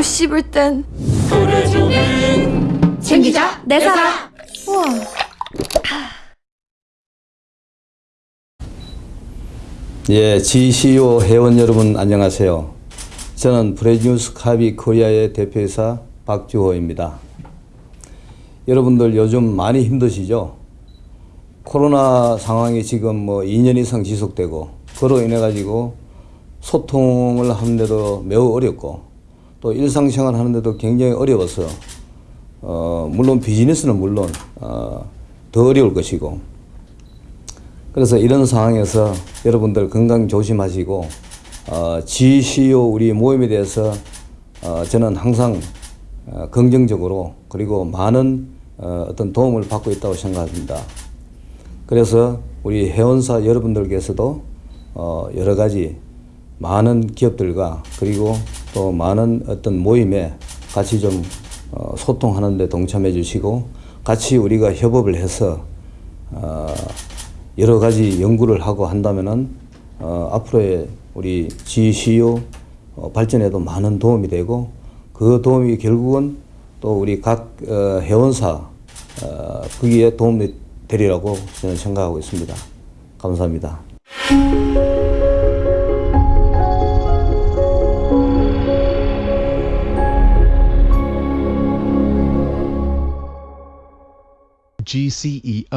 또 씹을 땐 챙기자 내 사랑 우와 예, GCO 회원 여러분 안녕하세요. 저는 브레뉴스 카비 코리아의 대표이사 박주호입니다. 여러분들 요즘 많이 힘드시죠? 코로나 상황이 지금 뭐 2년 이상 지속되고 그로 인해 가지고 소통을 하는데도 매우 어렵고 또 일상생활 하는데도 굉장히 어려워서 어 물론 비즈니스는 물론 어 더 어려울 것이고 그래서 이런 상황에서 여러분들 건강 조심하시고 어, GCO 우리 모임에 대해서 어, 저는 항상 어, 긍정적으로 그리고 많은 어, 어떤 도움을 받고 있다고 생각합니다. 그래서 우리 회원사 여러분들께서도 어, 여러 가지 많은 기업들과 그리고 또 많은 어떤 모임에 같이 좀 어, 소통하는 데 동참해 주시고 같이 우리가 협업을 해서 어, 여러 가지 연구를 하고 한다면은 어, 앞으로의 우리 GCO 어, 발전에도 많은 도움이 되고 그 도움이 결국은 또 우리 각 어, 회원사 어, 거기에 도움이 되리라고 저는 생각하고 있습니다. 감사합니다. GCEO